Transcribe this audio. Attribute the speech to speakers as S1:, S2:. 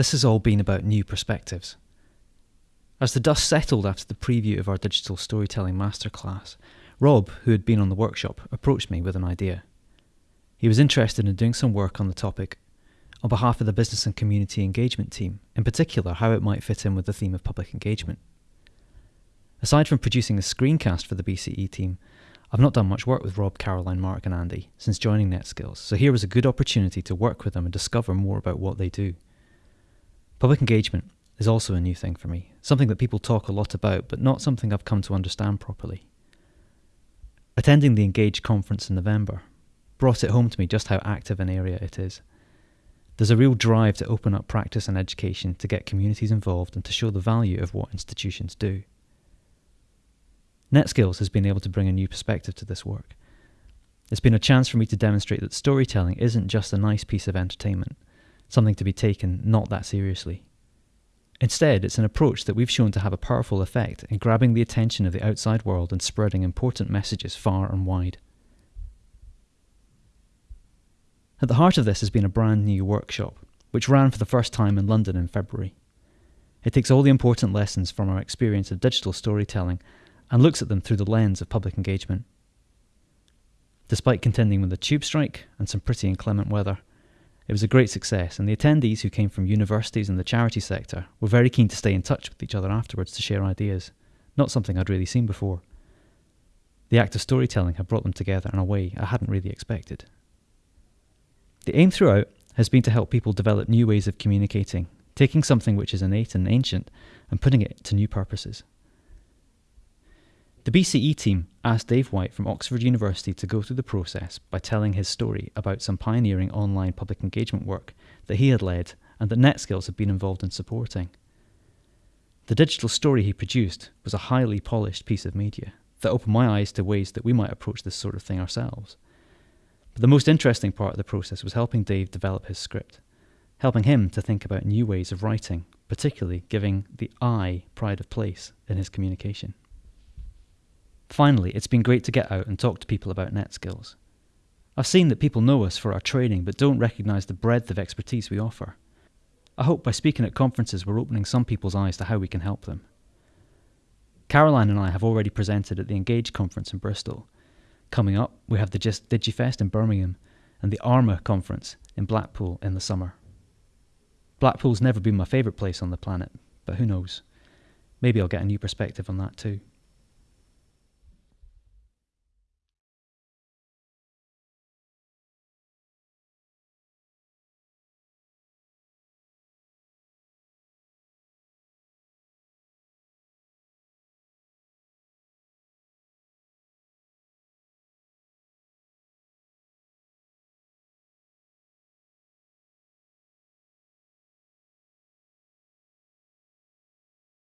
S1: this has all been about new perspectives. As the dust settled after the preview of our digital storytelling masterclass, Rob, who had been on the workshop, approached me with an idea. He was interested in doing some work on the topic on behalf of the business and community engagement team, in particular, how it might fit in with the theme of public engagement. Aside from producing a screencast for the BCE team, I've not done much work with Rob, Caroline, Mark, and Andy since joining NetSkills, so here was a good opportunity to work with them and discover more about what they do. Public engagement is also a new thing for me, something that people talk a lot about, but not something I've come to understand properly. Attending the Engage conference in November brought it home to me just how active an area it is. There's a real drive to open up practice and education to get communities involved and to show the value of what institutions do. NetSkills has been able to bring a new perspective to this work. It's been a chance for me to demonstrate that storytelling isn't just a nice piece of entertainment, something to be taken not that seriously. Instead, it's an approach that we've shown to have a powerful effect in grabbing the attention of the outside world and spreading important messages far and wide. At the heart of this has been a brand new workshop, which ran for the first time in London in February. It takes all the important lessons from our experience of digital storytelling and looks at them through the lens of public engagement. Despite contending with a tube strike and some pretty inclement weather, it was a great success, and the attendees who came from universities and the charity sector were very keen to stay in touch with each other afterwards to share ideas, not something I'd really seen before. The act of storytelling had brought them together in a way I hadn't really expected. The aim throughout has been to help people develop new ways of communicating, taking something which is innate and ancient and putting it to new purposes. The BCE team asked Dave White from Oxford University to go through the process by telling his story about some pioneering online public engagement work that he had led and that NetSkills had been involved in supporting. The digital story he produced was a highly polished piece of media that opened my eyes to ways that we might approach this sort of thing ourselves. But the most interesting part of the process was helping Dave develop his script, helping him to think about new ways of writing, particularly giving the I pride of place in his communication. Finally, it's been great to get out and talk to people about NetSkills. I've seen that people know us for our training but don't recognise the breadth of expertise we offer. I hope by speaking at conferences we're opening some people's eyes to how we can help them. Caroline and I have already presented at the Engage conference in Bristol, Coming up, we have the Jisc DigiFest in Birmingham and the ARMA conference in Blackpool in the summer. Blackpool's never been my favourite place on the planet, but who knows? Maybe I'll get a new perspective on that too.